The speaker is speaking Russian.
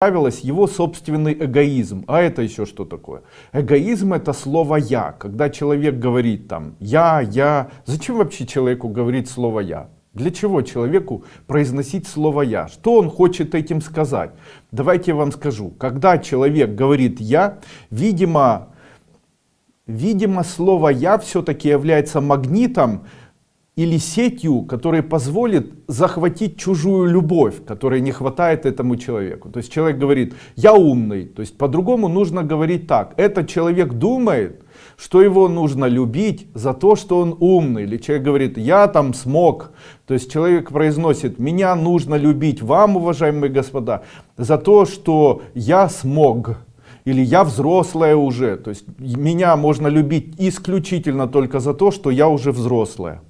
нравилось его собственный эгоизм. А это еще что такое? Эгоизм это слово «я». Когда человек говорит там «я», «я». Зачем вообще человеку говорить слово «я»? Для чего человеку произносить слово «я»? Что он хочет этим сказать? Давайте я вам скажу. Когда человек говорит «я», видимо, видимо слово «я» все-таки является магнитом, или сетью, которая позволит захватить чужую любовь, которой не хватает этому человеку. То есть человек говорит, я умный. То есть по-другому нужно говорить так. Этот человек думает, что его нужно любить за то, что он умный. Или человек говорит, я там смог. То есть человек произносит, меня нужно любить вам, уважаемые господа, за то, что я смог или я взрослая уже. То есть меня можно любить исключительно только за то, что я уже взрослая.